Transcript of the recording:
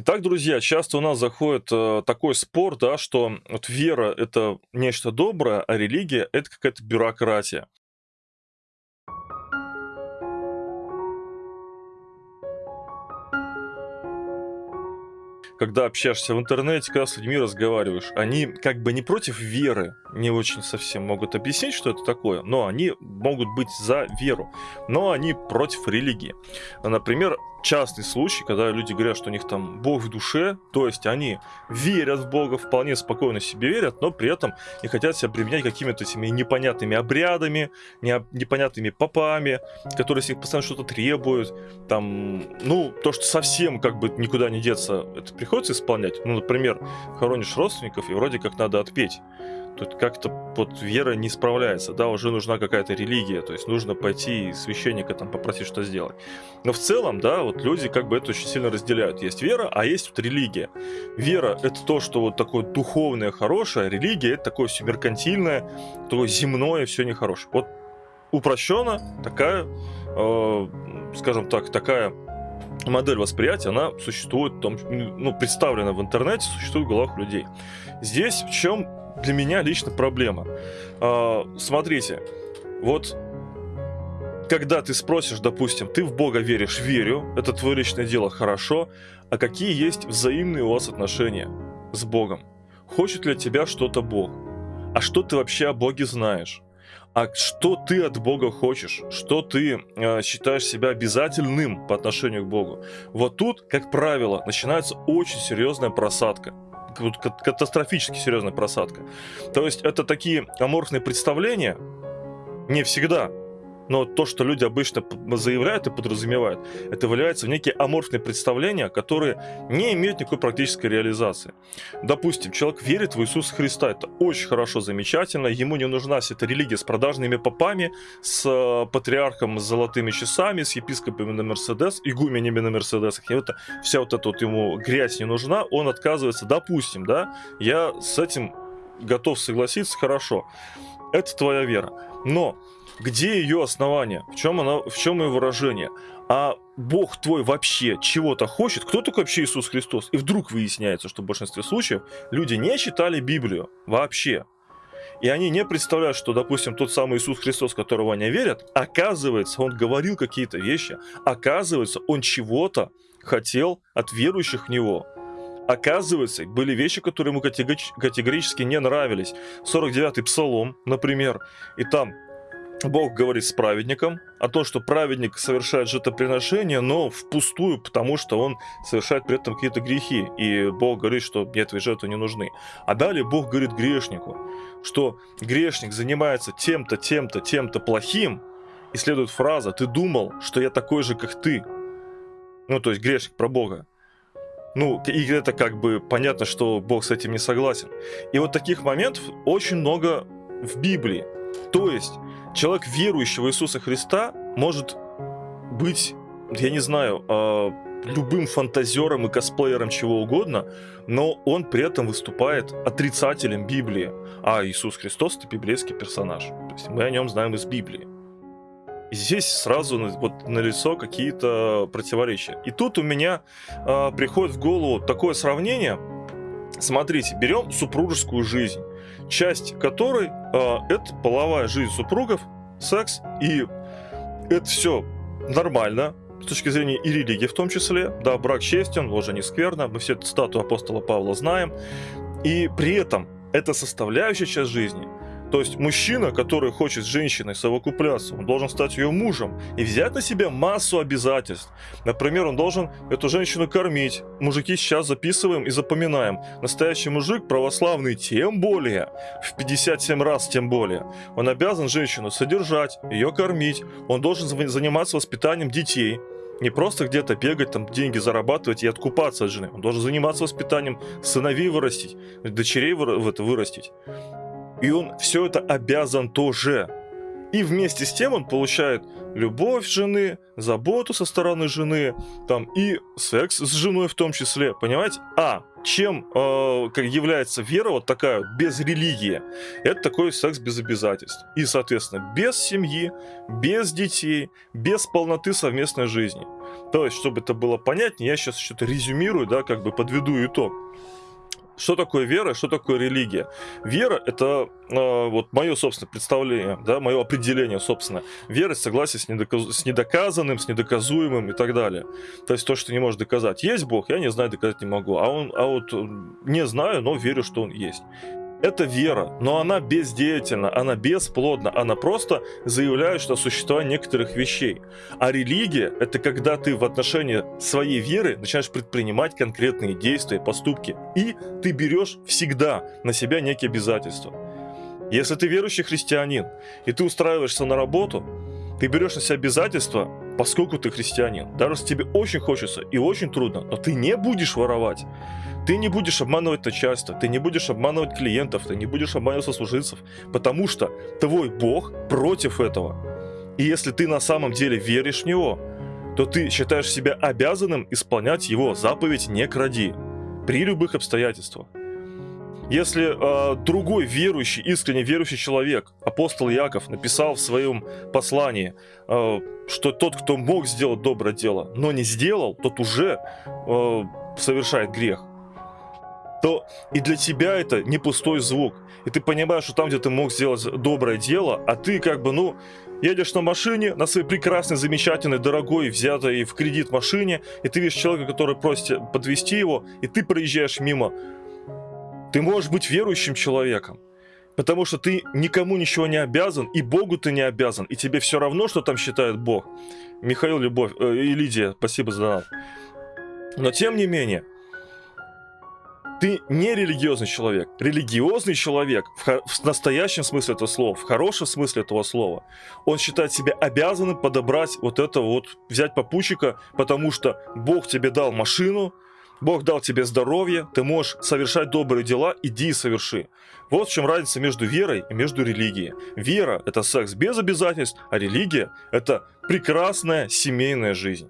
Итак, друзья, часто у нас заходит э, такой спор, да, что вот вера это нечто доброе, а религия это какая-то бюрократия. когда общаешься в интернете, когда с людьми разговариваешь, они как бы не против веры, не очень совсем могут объяснить, что это такое, но они могут быть за веру, но они против религии. Например, частный случай, когда люди говорят, что у них там Бог в душе, то есть они верят в Бога, вполне спокойно себе верят, но при этом не хотят себя применять какими-то этими непонятными обрядами, непонятными попами, которые с них постоянно что-то требуют, там, ну, то, что совсем как бы никуда не деться, это приходится исполнять. Ну, например, хоронишь родственников, и вроде как надо отпеть тут как-то вот вера не справляется, да, уже нужна какая-то религия, то есть нужно пойти священника там попросить что сделать. Но в целом, да, вот люди как бы это очень сильно разделяют. Есть вера, а есть вот религия. Вера — это то, что вот такое духовное, хорошее, религия — это такое все меркантильное, такое земное, все нехорошее. Вот упрощенно такая, э, скажем так, такая модель восприятия, она существует, там, ну, представлена в интернете, существует в головах людей. Здесь в чем для меня лично проблема. А, смотрите, вот когда ты спросишь, допустим, ты в Бога веришь, верю, это твое личное дело, хорошо, а какие есть взаимные у вас отношения с Богом? Хочет ли тебя что-то Бог? А что ты вообще о Боге знаешь? А что ты от Бога хочешь? Что ты э, считаешь себя обязательным по отношению к Богу? Вот тут, как правило, начинается очень серьезная просадка катастрофически серьезная просадка. То есть это такие аморфные представления, не всегда, но то, что люди обычно заявляют и подразумевают, это выливается в некие аморфные представления, которые не имеют никакой практической реализации. Допустим, человек верит в Иисуса Христа, это очень хорошо, замечательно, ему не нужна вся эта религия с продажными попами, с э, патриархом с золотыми часами, с епископами на Мерседес, игуменями на Мерседесах, и это, вся вот эта вот ему грязь не нужна, он отказывается, допустим, да, я с этим готов согласиться, хорошо, это твоя вера. Но где ее основание? В чем, она, в чем ее выражение? А Бог твой вообще чего-то хочет? Кто такой вообще Иисус Христос? И вдруг выясняется, что в большинстве случаев люди не читали Библию вообще. И они не представляют, что, допустим, тот самый Иисус Христос, которого они верят, оказывается, он говорил какие-то вещи, оказывается, он чего-то хотел от верующих в него. Оказывается, были вещи, которые ему категорически не нравились. 49-й Псалом, например, и там Бог говорит с праведником о том, что праведник совершает жертвоприношение, но впустую, потому что он совершает при этом какие-то грехи. И Бог говорит, что мне твои жертвы не нужны. А далее Бог говорит грешнику, что грешник занимается тем-то, тем-то, тем-то плохим, и следует фраза «ты думал, что я такой же, как ты». Ну, то есть грешник про Бога. Ну, и это как бы понятно, что Бог с этим не согласен. И вот таких моментов очень много в Библии. То есть человек, верующий в Иисуса Христа, может быть, я не знаю, э, любым фантазером и косплеером чего угодно, но он при этом выступает отрицателем Библии. А Иисус Христос это библейский персонаж. То есть мы о нем знаем из Библии. И здесь сразу вот на лицо какие-то противоречия. И тут у меня э, приходит в голову такое сравнение. Смотрите, берем супружескую жизнь часть которой э, это половая жизнь супругов, секс, и это все нормально, с точки зрения и религии в том числе. Да, брак честен, ложа не скверна, мы все эту статую апостола Павла знаем. И при этом эта составляющая часть жизни – то есть мужчина, который хочет с женщиной совокупляться, он должен стать ее мужем и взять на себя массу обязательств. Например, он должен эту женщину кормить. Мужики сейчас записываем и запоминаем. Настоящий мужик, православный, тем более, в 57 раз тем более. Он обязан женщину содержать, ее кормить. Он должен заниматься воспитанием детей. Не просто где-то бегать, там деньги зарабатывать и откупаться от жены. Он должен заниматься воспитанием сыновей вырастить, дочерей вырастить и он все это обязан тоже. И вместе с тем он получает любовь жены, заботу со стороны жены, там и секс с женой в том числе, понимаете? А чем э, как является вера вот такая без религии? Это такой секс без обязательств. И, соответственно, без семьи, без детей, без полноты совместной жизни. То есть, чтобы это было понятнее, я сейчас что-то резюмирую, да, как бы подведу итог. Что такое вера, что такое религия? Вера – это э, вот мое собственное представление, да, мое определение собственно. Вера – согласие с, недоказ... с недоказанным, с недоказуемым и так далее. То есть то, что не можешь доказать. Есть Бог, я не знаю, доказать не могу. А, он, а вот не знаю, но верю, что Он есть. Это вера, но она бездеятельна, она бесплодна, она просто заявляет, что существование некоторых вещей. А религия – это когда ты в отношении своей веры начинаешь предпринимать конкретные действия, поступки, и ты берешь всегда на себя некие обязательства. Если ты верующий христианин, и ты устраиваешься на работу, ты берешь на себя обязательства, поскольку ты христианин. Даже если тебе очень хочется и очень трудно, но ты не будешь воровать. Ты не будешь обманывать начальство, ты не будешь обманывать клиентов, ты не будешь обманывать сослуживцев, потому что твой Бог против этого. И если ты на самом деле веришь в Него, то ты считаешь себя обязанным исполнять Его заповедь «не кради» при любых обстоятельствах. Если э, другой верующий, искренне верующий человек, апостол Яков, написал в своем послании, э, что тот, кто мог сделать доброе дело, но не сделал, тот уже э, совершает грех то и для тебя это не пустой звук. И ты понимаешь, что там, где ты мог сделать доброе дело, а ты как бы, ну, едешь на машине, на своей прекрасной, замечательной, дорогой, взятой в кредит машине, и ты видишь человека, который просит подвести его, и ты проезжаешь мимо. Ты можешь быть верующим человеком, потому что ты никому ничего не обязан, и Богу ты не обязан, и тебе все равно, что там считает Бог. Михаил Любовь э, и Лидия, спасибо за донат. Но тем не менее, ты не религиозный человек. Религиозный человек в, в настоящем смысле этого слова, в хорошем смысле этого слова, он считает себя обязанным подобрать вот это вот, взять попутчика, потому что Бог тебе дал машину, Бог дал тебе здоровье, ты можешь совершать добрые дела, иди и соверши. Вот в чем разница между верой и между религией. Вера – это секс без обязательств, а религия – это прекрасная семейная жизнь.